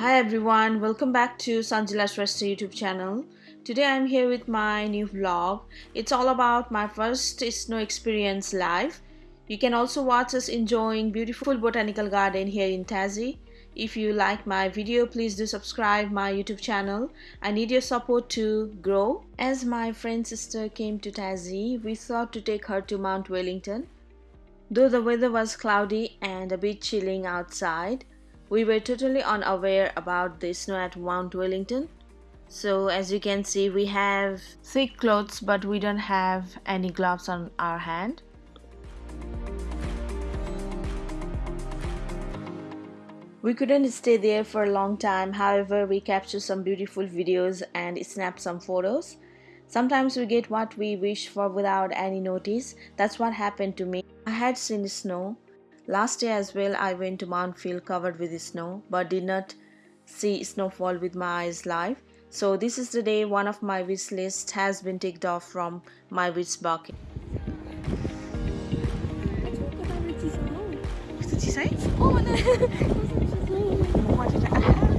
Hi everyone, welcome back to Sanjila's Resta YouTube channel. Today I'm here with my new vlog. It's all about my first snow experience live. You can also watch us enjoying beautiful botanical garden here in Tassie. If you like my video, please do subscribe my YouTube channel. I need your support to grow. As my friend sister came to Tassie, we thought to take her to Mount Wellington. Though the weather was cloudy and a bit chilling outside, we were totally unaware about the snow at Mount Wellington. So as you can see, we have thick clothes but we don't have any gloves on our hand. We couldn't stay there for a long time, however, we captured some beautiful videos and snapped some photos. Sometimes we get what we wish for without any notice. That's what happened to me. I had seen snow, Last year as well, I went to Mount Phil covered with snow, but did not see snowfall with my eyes live. So this is the day one of my wish list has been ticked off from my wish bucket.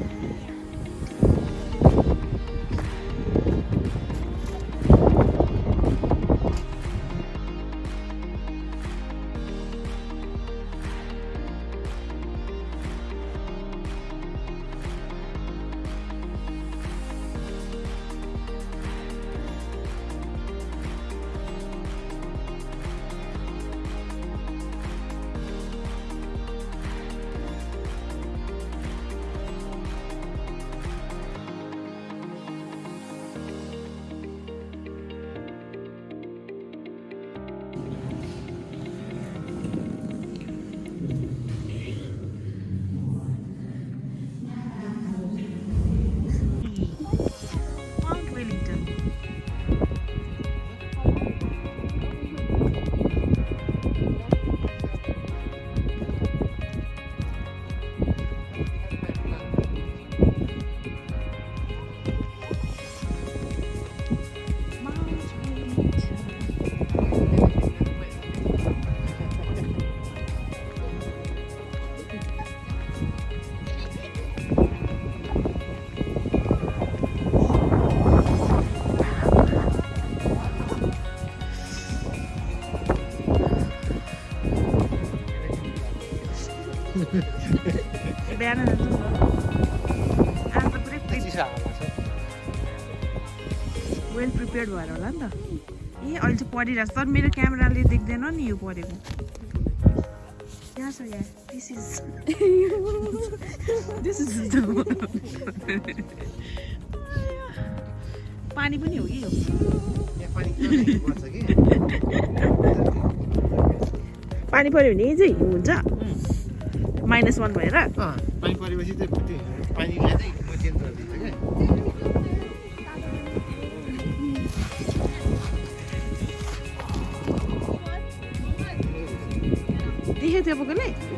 बिहान जान्छु आज त पुरै well prepared भएर होला नि त ए अहिले चाहिँ परिरहेको छ तर मेरो क्यामेराले देख्दैन नि यो परेको यहाँ छ यहाँ दिस इज दिस इज पानी पनि हो कि यो पानी पऱ्यो भने चाहिँ हुन्छ माइनस वान भएर पानी परेपछि चाहिँ त्यो पानीलाई चाहिँ म चेन्ज गरिदिन्छु क्या देखेको थियो बोकेले किन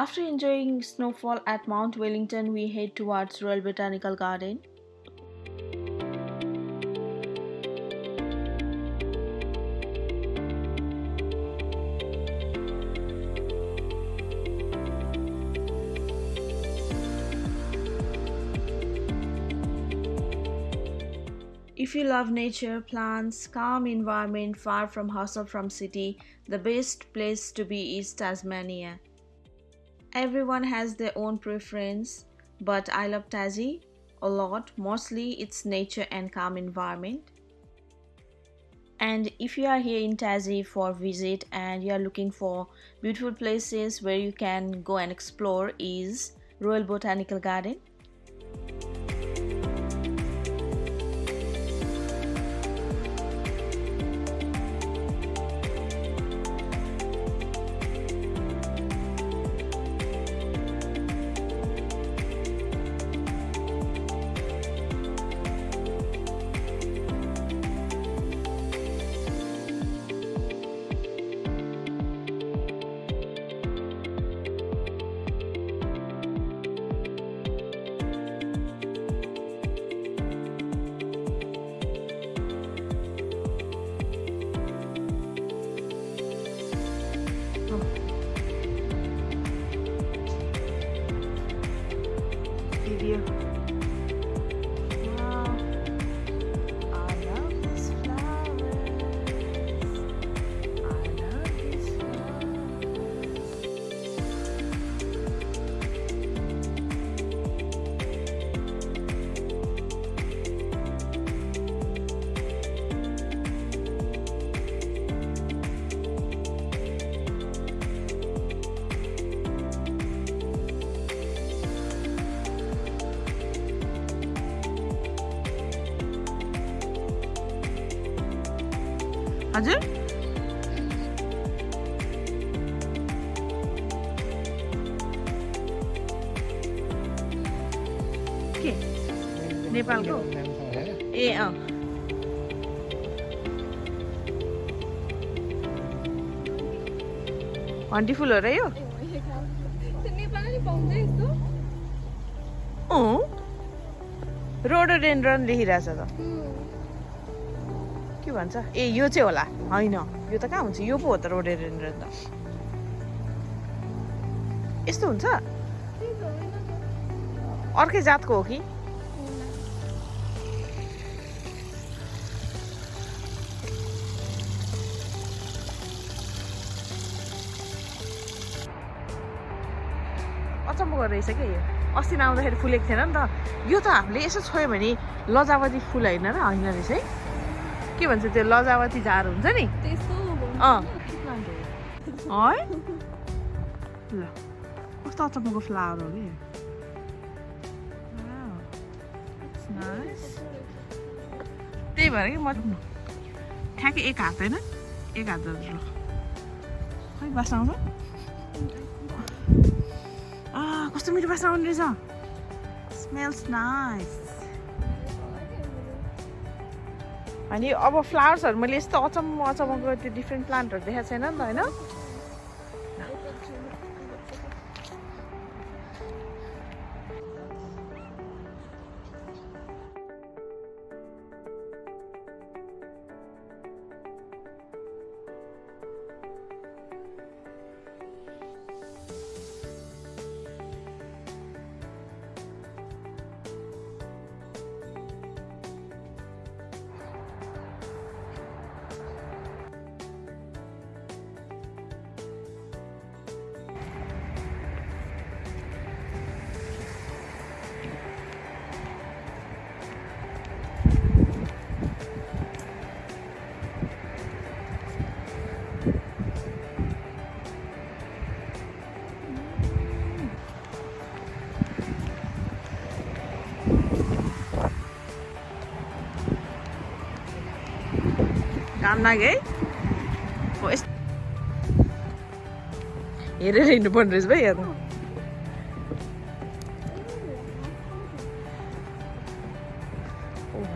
After enjoying snowfall at Mount Wellington, we head towards Royal Botanical Garden. If you love nature, plants, calm environment far from hustle from city, the best place to be is Tasmania. Everyone has their own preference, but I love Tassie a lot. Mostly it's nature and calm environment. And if you are here in Tassie for visit and you are looking for beautiful places where you can go and explore is Royal Botanical Garden. हजुर। के? नेपालको? ए अँ। हन्टी फुल हो र यो? Rhododendron लेखिरहेछ त। के भन्छ? ए यो चाहिँ होला। होइन। यो त कहाँ हुन्छ? यो पो हो त रोडेन्ड्रन त। यस्तो हुन्छ? अर्कै जातको हो कि? अचम्मको रहेछ क्या यो? अस्ति नआउँदाखेरि फुलेको थिएन नि त। यो त हामीले यसो छोयो भने लजावती फुल होइन र होइन रहेछ है। के भन्छ त्यो लजावती झार हुन्छ नि? अँ। है? ल। कस्तो अचम्मको फ्लावर हो कि. त्यही भएर कि म ठ्याक्कै एक हात होइन? एक हात जस्तो खै बास्ना आउँछ? कस्तो मिठो बास्ना आउने रहेछ। स्मेल्स नाइस अनि अब फ्लावर्सहरू मैले यस्तो अचम्म अचम्मको त्यो डिफ्रेन्ट प्लान्टहरू देखाएको छैन नि त होइन? नागे है यस्तो हेरेर हिँड्नुपर्ने रहेछ भाइ यहाँ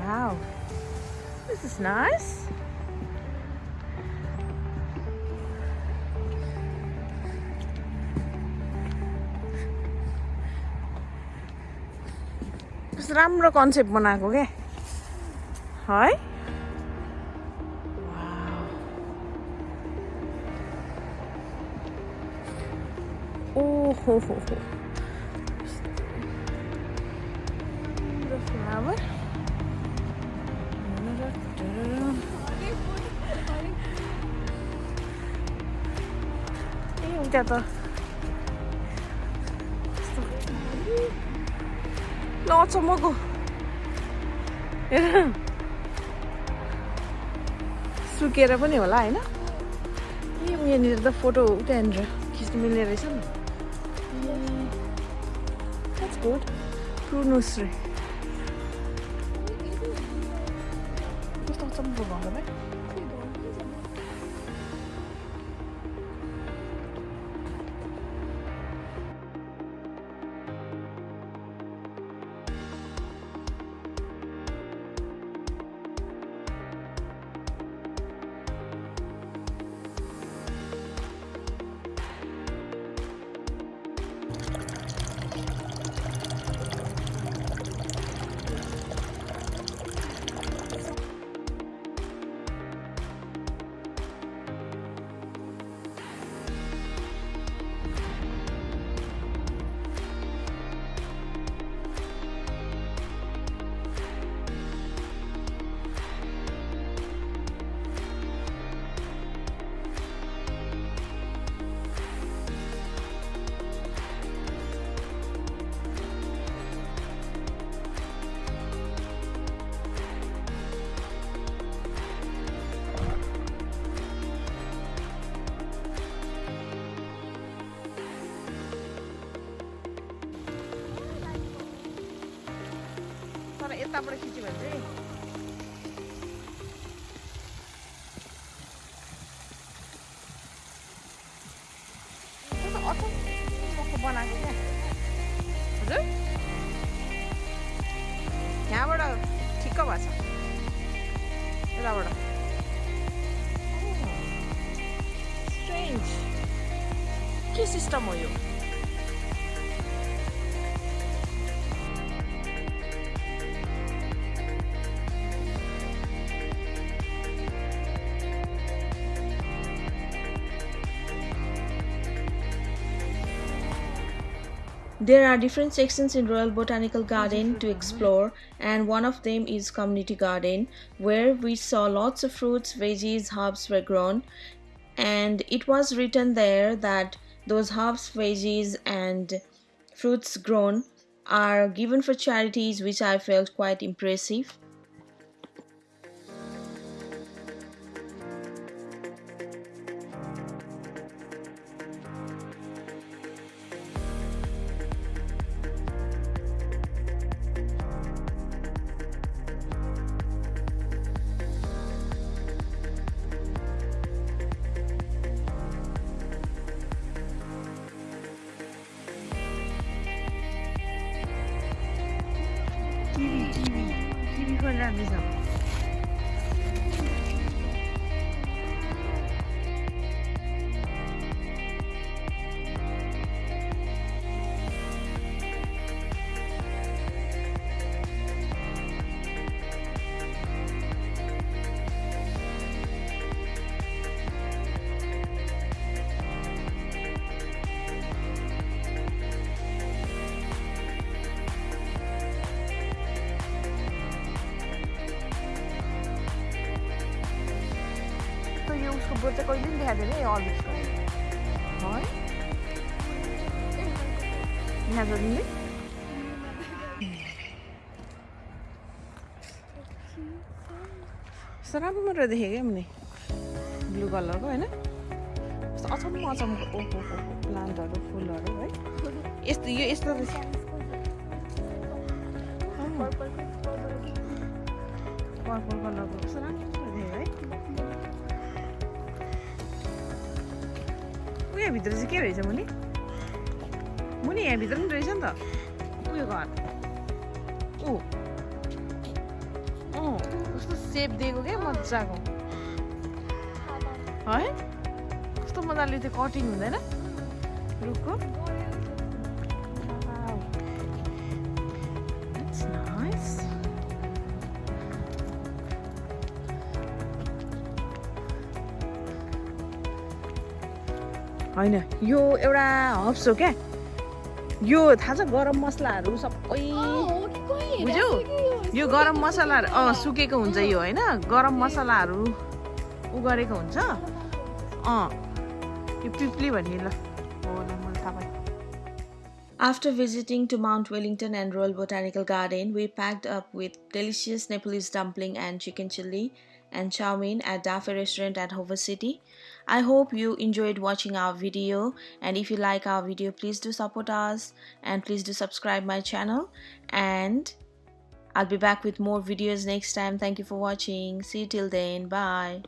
Wow, this is nice. राम्रो कन्सेप्ट बनाएको क्या है ओहो हो हो फ्लावर ए उता त ल अचम्मको हेर सुकेर पनि होला होइन ए यहाँनिर त फोटो त्यहाँनिर खिच्नु मिल्ने रहेछ नि That's good. True nursery. Bu da tam bulandı mı? यताबाट खिच्यो भने चाहिँ अचम्मको बनाएको क्या हजुर यहाँबाट ठिक्क भएछ यताबाट स्ट्रेन्ज के सिस्टम हो यो There are different sections in Royal Botanical Garden to explore, and one of them is Community Garden, where we saw lots of fruits, veggies, herbs were grown. And it was written there that those herbs, veggies, and fruits grown are given for charities, which I felt quite impressive. Board चाहिँ कहिले पनि देखाएको थिएन यो अलवेजको है यहाँ छ तिमीले कस्तो राम्रो देखेँ क्या मुनि ब्लु कलरको होइन कस्तो अचम्म अचम्मको ओहो हो प्लान्टहरू फुलहरू है यस्तो यो यस्तो पर्पल कलरको कस्तो राम्रो यहाँभित्र चाहिँ के रहेछ मुनि मुनि यहाँभित्र पनि रहेछ नि त उयो घर ऊ अँ कस्तो सेप दिएको क्या मजाको है कस्तो मजाले त्यो कटिङ हुँदैन रुखको होइन यो एउटा हब्स हो क्या यो थाहा छ गरम मसलाहरू सबै बुझ्यौ यो गरम मसलाहरू अँ सुकेको हुन्छ यो होइन गरम मसलाहरू उ गरेको हुन्छ अँ यो पिप्ली भन्ने ल After visiting to Mount Wellington and Royal Botanical Garden, we packed up with delicious Nepalese dumpling and chicken chili and chow at Dafe restaurant at Hova City. I hope you enjoyed watching our video and if you like our video please do support us and please do subscribe my channel and I'll be back with more videos next time. Thank you for watching. See you till then. Bye.